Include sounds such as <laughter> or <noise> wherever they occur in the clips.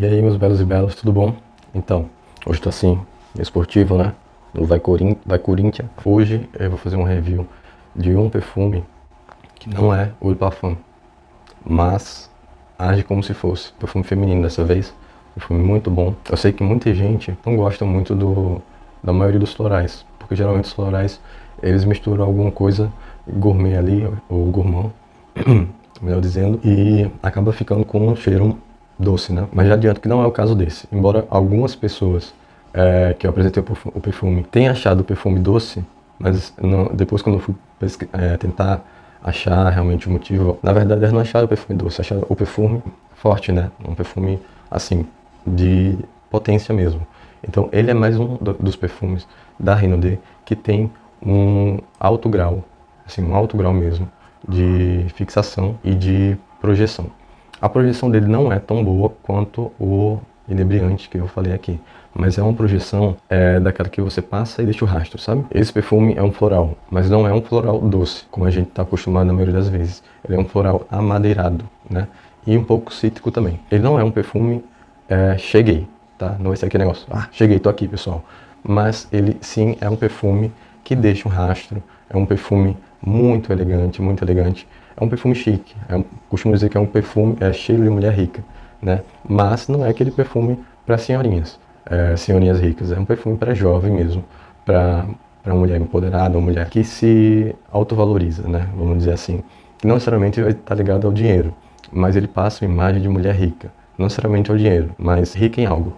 E aí, meus belos e belas, tudo bom? Então, hoje tô assim, esportivo, né? No Vai, Corin Vai Corinthians. Hoje eu vou fazer um review de um perfume que não é o Parfum, mas age como se fosse. Perfume feminino dessa vez. Perfume muito bom. Eu sei que muita gente não gosta muito do, da maioria dos florais, porque geralmente os florais eles misturam alguma coisa gourmet ali, ou gourmand, <clears throat> melhor dizendo, e acaba ficando com um cheiro doce, né? Mas já adianto que não é o caso desse. Embora algumas pessoas é, que eu apresentei o perfume tenham achado o perfume doce, mas não, depois quando eu fui é, tentar achar realmente o motivo, na verdade eles não acharam o perfume doce, acharam o perfume forte, né? Um perfume, assim, de potência mesmo. Então ele é mais um dos perfumes da Renaudet que tem um alto grau, assim, um alto grau mesmo de fixação e de projeção. A projeção dele não é tão boa quanto o inebriante que eu falei aqui, mas é uma projeção é, daquela que você passa e deixa o rastro, sabe? Esse perfume é um floral, mas não é um floral doce, como a gente está acostumado na maioria das vezes. Ele é um floral amadeirado, né? E um pouco cítrico também. Ele não é um perfume é, cheguei, tá? Não é esse aqui negócio, ah, cheguei, tô aqui, pessoal. Mas ele sim é um perfume que deixa um rastro, é um perfume muito elegante, muito elegante. É um perfume chique, é um, costumo dizer que é um perfume, é cheiro de mulher rica, né? Mas não é aquele perfume para senhorinhas, é, senhorinhas ricas, é um perfume para jovem mesmo, para uma mulher empoderada, uma mulher que se autovaloriza, né? Vamos dizer assim. Não necessariamente vai estar ligado ao dinheiro, mas ele passa uma imagem de mulher rica, não necessariamente ao dinheiro, mas rica em algo.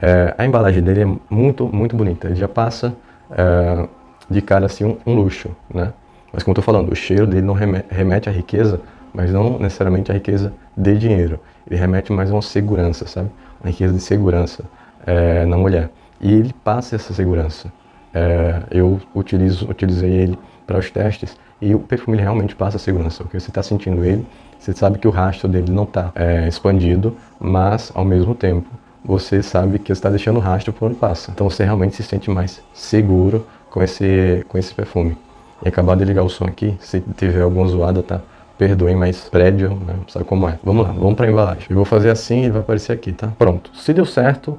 É, a embalagem dele é muito, muito bonita, ele já passa é, de cara assim um, um luxo, né? Mas como eu estou falando, o cheiro dele não remete à riqueza, mas não necessariamente à riqueza de dinheiro. Ele remete mais a uma segurança, sabe? Uma riqueza de segurança é, na mulher. E ele passa essa segurança. É, eu utilizo, utilizei ele para os testes e o perfume realmente passa segurança, porque você está sentindo ele, você sabe que o rastro dele não está é, expandido, mas ao mesmo tempo você sabe que está deixando rastro por onde passa. Então você realmente se sente mais seguro com esse, com esse perfume. E acabar de ligar o som aqui, se tiver alguma zoada, tá? Perdoem, mas prédio, né? Sabe como é. Vamos lá, vamos pra embalagem. Eu vou fazer assim e ele vai aparecer aqui, tá? Pronto. Se deu certo,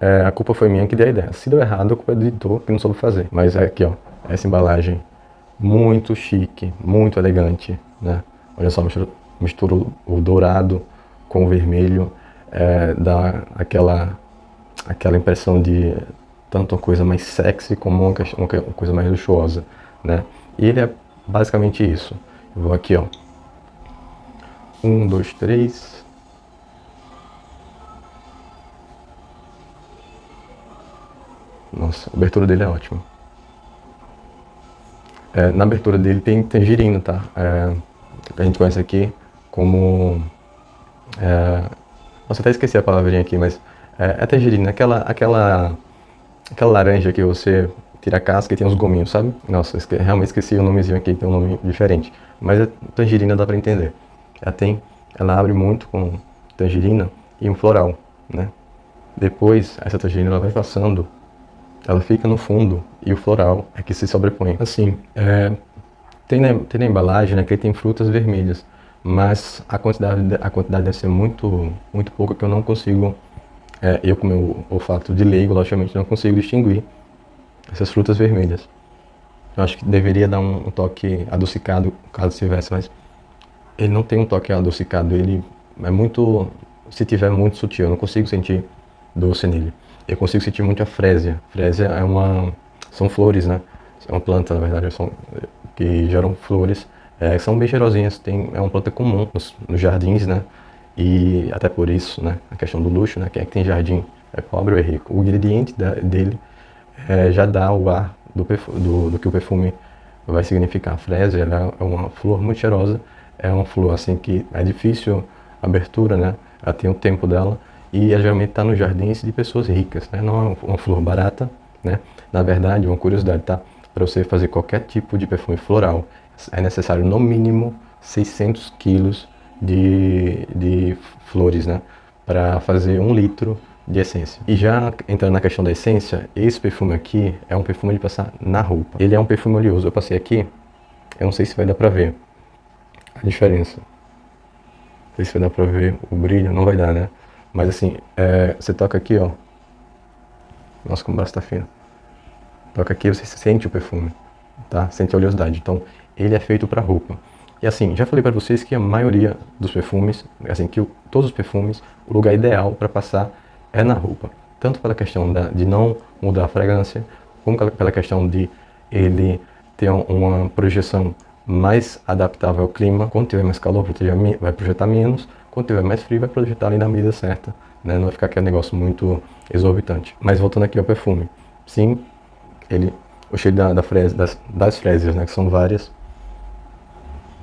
é, a culpa foi minha que dei a ideia. Se deu errado, a culpa é do editor que não soube fazer. Mas é aqui, ó. Essa embalagem muito chique, muito elegante, né? Olha só, mistura, mistura o dourado com o vermelho, é, dá aquela, aquela impressão de tanto uma coisa mais sexy como uma, uma coisa mais luxuosa, né? E ele é basicamente isso. Eu vou aqui, ó. Um, dois, três. Nossa, a abertura dele é ótima. É, na abertura dele tem tangerina, tá? É, a gente conhece aqui como... É, nossa, até esqueci a palavrinha aqui, mas é, é tangerina, aquela, aquela, aquela laranja que você tira a casca e tem uns gominhos, sabe? Nossa, esque realmente esqueci o nomezinho aqui, tem um nome diferente. Mas a tangerina dá pra entender. Ela tem, ela abre muito com tangerina e um floral, né? Depois, essa tangerina ela vai passando, ela fica no fundo e o floral é que se sobrepõe. Assim, é, tem, na, tem na embalagem né, que tem frutas vermelhas, mas a quantidade, a quantidade deve ser muito, muito pouca que eu não consigo, é, eu com meu olfato de leigo, logicamente, não consigo distinguir essas frutas vermelhas. Eu acho que deveria dar um, toque adocicado, caso tivesse, mas ele não tem um toque adocicado, ele é muito, se tiver muito sutil, eu não consigo sentir doce nele. Eu consigo sentir muito a frésia. Frésia é uma, são flores, né? É uma planta, na verdade, são, que geram flores, é, são bem cheirosinhas, tem, é uma planta comum nos, nos, jardins, né? E até por isso, né? A questão do luxo, né? Quem é que tem jardim é pobre ou é rico. O ingrediente da, dele é, já dá o ar do, do, do, que o perfume vai significar. A frésia é uma flor muito cheirosa, é uma flor assim que é difícil a abertura, né? Ela tem o tempo dela e geralmente está nos jardins de pessoas ricas, né? Não é uma flor barata, né? Na verdade, uma curiosidade, tá? Para você fazer qualquer tipo de perfume floral, é necessário no mínimo 600 quilos de, de flores, né? Para fazer um litro de essência. E já entrando na questão da essência, esse perfume aqui é um perfume de passar na roupa. Ele é um perfume oleoso. Eu passei aqui, eu não sei se vai dar pra ver a diferença. Não sei se vai dar pra ver o brilho, não vai dar, né? Mas assim, é, você toca aqui, ó. Nossa, como o braço tá fino. Toca aqui, você sente o perfume, tá? Sente a oleosidade. Então, ele é feito para roupa. E assim, já falei para vocês que a maioria dos perfumes, assim, que o, todos os perfumes, o lugar ideal para passar é na roupa. Tanto pela questão da, de não mudar a fragrância, como pela questão de ele ter uma projeção mais adaptável ao clima. Quando tiver mais calor, vai projetar menos. Quando tiver mais frio, vai projetar ali na medida certa. Né? Não vai ficar aquele negócio muito exorbitante. Mas voltando aqui ao perfume. Sim, ele, o cheiro da, da das, das né, que são várias,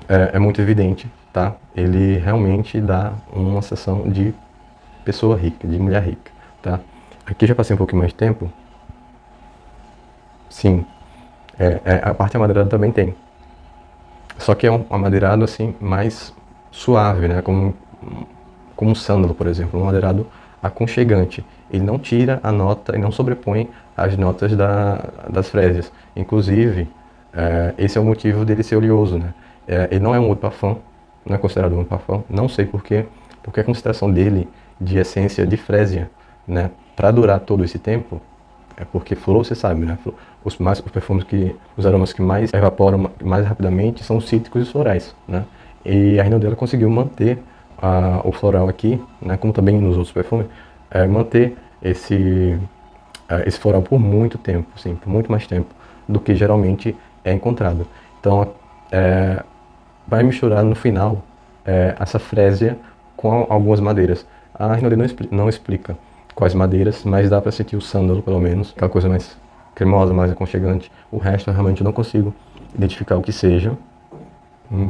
é, é, muito evidente, tá? Ele realmente dá uma sensação de pessoa rica, de mulher rica, tá? Aqui já passei um pouquinho mais de tempo. Sim, é, é, a parte amadeirada também tem. Só que é um amadeirado assim mais suave, né? Como, como um sândalo, por exemplo, um amadeirado aconchegante. Ele não tira a nota e não sobrepõe as notas da, das frésias. Inclusive, é, esse é o motivo dele ser oleoso, né? É, ele não é um eau parfum, não é considerado um eau parfum, não sei porquê, porque a concentração dele de essência de frésia, né, para durar todo esse tempo, é porque flor, você sabe, né, os, mais, os perfumes que, os aromas que mais evaporam mais rapidamente são os cítricos e florais, né, e a Renault dela conseguiu manter a, o floral aqui, né, como também nos outros perfumes, é, manter esse, é, esse floral por muito tempo, sim, por muito mais tempo do que geralmente é encontrado. Então, é, vai misturar no final é, essa frésia com algumas madeiras. A Rinaldi não, expli não explica quais madeiras, mas dá para sentir o sândalo pelo menos, aquela coisa mais cremosa, mais aconchegante. O resto eu realmente não consigo identificar o que seja. Hum,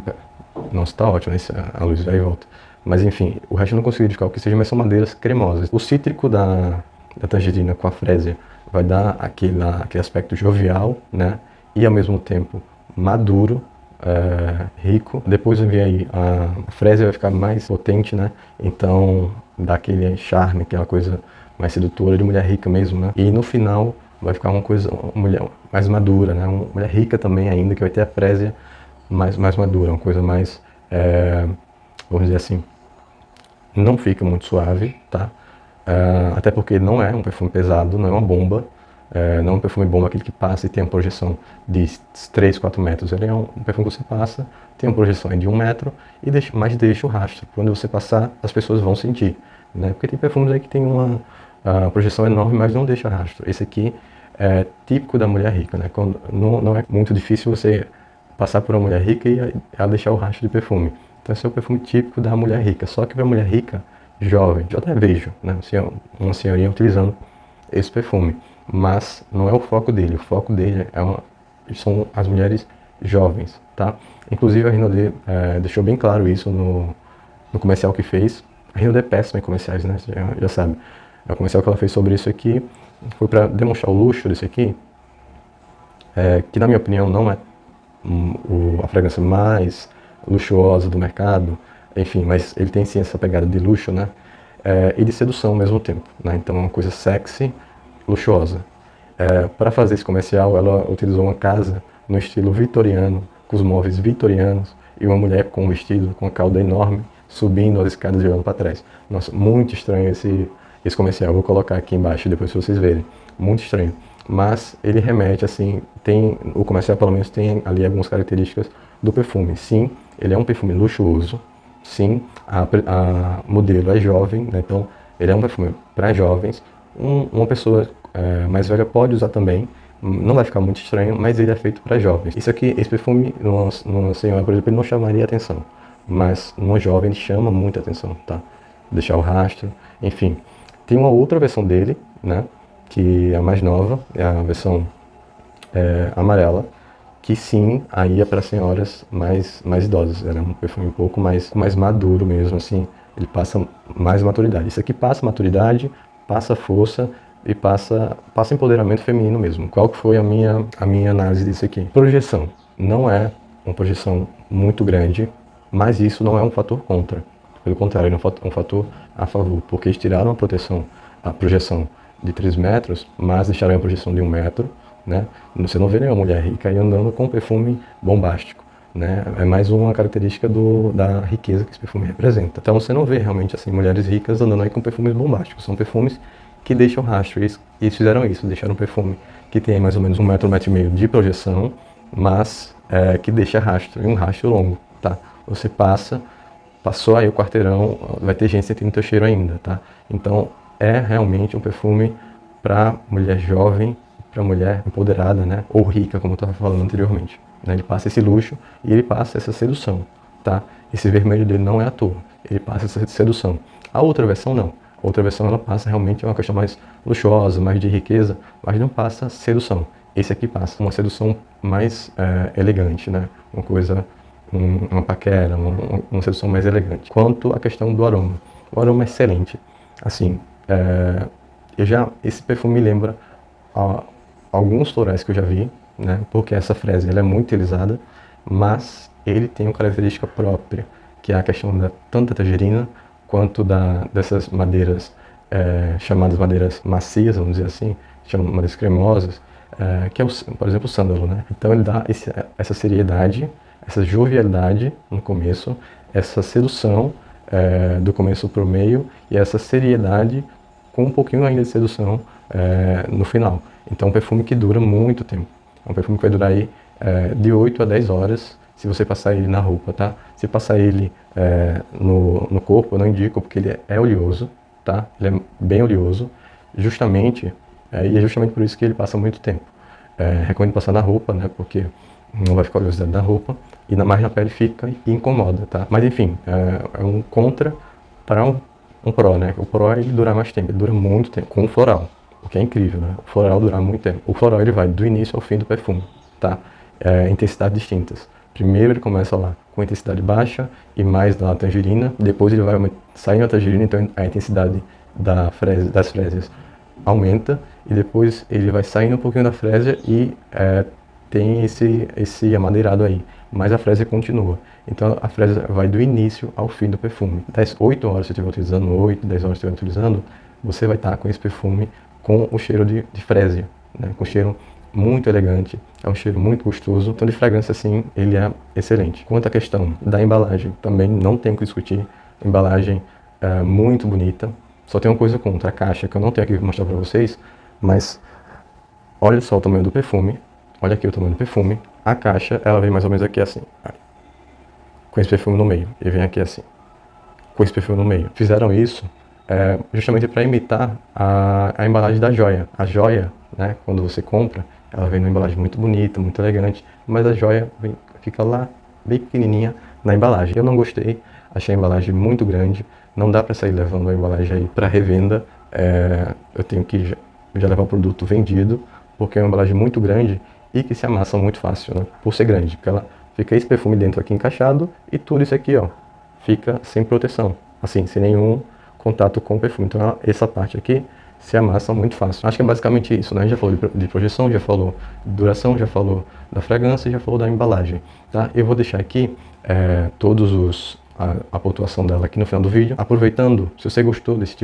nossa, tá ótimo, né? a luz vai e volta. Mas enfim, o resto eu não consigo identificar o que seja, mas são madeiras cremosas. O cítrico da, da tangerina com a frésia vai dar aquele, aquele aspecto jovial, né? E ao mesmo tempo maduro, é, rico. Depois vem aí a fresa vai ficar mais potente, né? Então dá aquele charme, aquela coisa mais sedutora de mulher rica mesmo, né? E no final vai ficar uma coisa, uma mulher mais madura, né? Uma mulher rica também ainda, que vai ter a frésia mais, mais madura, uma coisa mais, é, vamos dizer assim, não fica muito suave, tá? É, até porque não é um perfume pesado, não é uma bomba, é, não um perfume bomba, aquele que passa e tem uma projeção de 3, 4 metros. Ele é um, um perfume que você passa, tem uma projeção de 1 metro, e deixa, mas deixa o rastro. Quando você passar, as pessoas vão sentir. Né? Porque tem perfumes aí que tem uma projeção enorme, mas não deixa rastro. Esse aqui é típico da mulher rica. Né? Quando, não, não é muito difícil você passar por uma mulher rica e ela deixar o rastro de perfume. Então esse é o perfume típico da mulher rica. Só que para mulher rica, jovem, eu até vejo né? uma senhorinha utilizando esse perfume mas não é o foco dele. O foco dele é uma, são as mulheres jovens, tá? Inclusive a Rinode é, deixou bem claro isso no, no comercial que fez. A Rinode é péssima em comerciais, né? Você já, já sabe. É o comercial que ela fez sobre isso aqui foi para demonstrar o luxo desse aqui, é, que na minha opinião não é um, o, a fragrância mais luxuosa do mercado, enfim, mas ele tem sim essa pegada de luxo, né? É, e de sedução ao mesmo tempo, né? Então é uma coisa sexy, luxuosa. É, para fazer esse comercial, ela utilizou uma casa no estilo vitoriano, com os móveis vitorianos, e uma mulher com um vestido com uma cauda enorme, subindo as escadas e olhando para trás. Nossa, muito estranho esse, esse comercial. Vou colocar aqui embaixo depois para vocês verem. Muito estranho. Mas ele remete, assim, tem o comercial pelo menos tem ali algumas características do perfume. Sim, ele é um perfume luxuoso. Sim, a, a modelo é jovem, né? então ele é um perfume para jovens, um, uma pessoa é, mais velha pode usar também, não vai ficar muito estranho, mas ele é feito para jovens. Isso aqui, esse perfume, numa, senhora, por exemplo, ele não chamaria atenção, mas numa jovem ele chama muita atenção, tá? Deixar o rastro, enfim. Tem uma outra versão dele, né, que é a mais nova, é a versão é, amarela, que sim, aí é para senhoras mais, mais idosas, é um perfume um pouco mais, mais maduro mesmo, assim, ele passa mais maturidade. Isso aqui passa maturidade, passa força e passa, passa empoderamento feminino mesmo. Qual que foi a minha, a minha análise disso aqui? Projeção. Não é uma projeção muito grande, mas isso não é um fator contra. Pelo contrário, é um fator a favor, porque eles tiraram a proteção, a projeção de 3 metros, mas deixaram a projeção de 1 metro, né? Você não vê nenhuma mulher rica aí andando com perfume bombástico. Né? É mais uma característica do, da riqueza que esse perfume representa. Então você não vê realmente assim mulheres ricas andando aí com perfumes bombásticos. São perfumes que deixam rastro. E eles fizeram isso, deixaram um perfume que tem mais ou menos um metro, um metro e meio de projeção, mas é, que deixa rastro, e um rastro longo, tá? Você passa, passou aí o quarteirão, vai ter gente sentindo teu cheiro ainda, tá? Então é realmente um perfume para mulher jovem, para mulher empoderada, né? Ou rica, como eu estava falando anteriormente. Né? Ele passa esse luxo e ele passa essa sedução, tá? Esse vermelho dele não é à toa, ele passa essa sedução. A outra versão não. A outra versão ela passa realmente uma questão mais luxuosa, mais de riqueza, mas não passa sedução. Esse aqui passa uma sedução mais é, elegante, né? Uma coisa, um, uma paquera, uma, uma, sedução mais elegante. Quanto à questão do aroma, o aroma é excelente. Assim, é, eu já esse perfume me lembra alguns florais que eu já vi, né? Porque essa fresa ela é muito utilizada, mas ele tem uma característica própria, que é a questão da tanto da tangerina quanto da, dessas madeiras é, chamadas madeiras macias, vamos dizer assim, madeiras cremosas, é, que é, o, por exemplo, o sândalo, né? Então ele dá esse, essa seriedade, essa jovialidade no começo, essa sedução é, do começo para o meio e essa seriedade com um pouquinho ainda de sedução é, no final. Então é um perfume que dura muito tempo. É um perfume que vai durar aí é, de 8 a 10 horas se você passar ele na roupa, tá? Se passar ele é, no, no corpo, eu não indico porque ele é oleoso, tá? Ele é bem oleoso, justamente, é, e é justamente por isso que ele passa muito tempo. É, recomendo passar na roupa, né? Porque não vai ficar oleosidade na roupa e na mais na pele fica e incomoda, tá? Mas enfim, é, é um contra para um, um pró, né? O pró ele dura mais tempo, ele dura muito tempo, com o floral, o que é incrível, né? O floral dura muito tempo. O floral ele vai do início ao fim do perfume, tá? É, intensidades distintas. Primeiro ele começa lá com intensidade baixa e mais da tangerina, depois ele vai saindo a tangerina, então a intensidade da fresa, das frésias aumenta e depois ele vai saindo um pouquinho da frésia e é, tem esse, esse amadeirado aí, mas a frésia continua. Então a frésia vai do início ao fim do perfume. Das 8 horas que você estiver utilizando, 8, 10 horas que você estiver utilizando, você vai estar com esse perfume com o cheiro de, de frésia, né? com cheiro muito elegante, é um cheiro muito gostoso. Então de fragrância assim, ele é excelente. Quanto à questão da embalagem, também não tenho que discutir. Embalagem é, muito bonita. Só tem uma coisa contra a caixa que eu não tenho aqui para mostrar para vocês, mas olha só o tamanho do perfume. Olha aqui o tamanho do perfume. A caixa, ela vem mais ou menos aqui assim. Com esse perfume no meio. E vem aqui assim. Com esse perfume no meio. Fizeram isso é, justamente para imitar a, a embalagem da joia. A joia, né, quando você compra, ela vem numa embalagem muito bonita, muito elegante, mas a joia vem, fica lá, bem pequenininha, na embalagem. Eu não gostei, achei a embalagem muito grande, não dá para sair levando a embalagem aí para revenda, é, eu tenho que já, já, levar o produto vendido, porque é uma embalagem muito grande e que se amassa muito fácil, né, por ser grande, porque ela fica esse perfume dentro aqui encaixado e tudo isso aqui, ó, fica sem proteção, assim, sem nenhum contato com o perfume. Então essa parte aqui se amassa muito fácil. Acho que é basicamente isso, né? A gente já falou de projeção, já falou de duração, já falou da fragrância, já falou da embalagem, tá? Eu vou deixar aqui é, todos os a, a, pontuação dela aqui no final do vídeo. Aproveitando, se você gostou desse tipo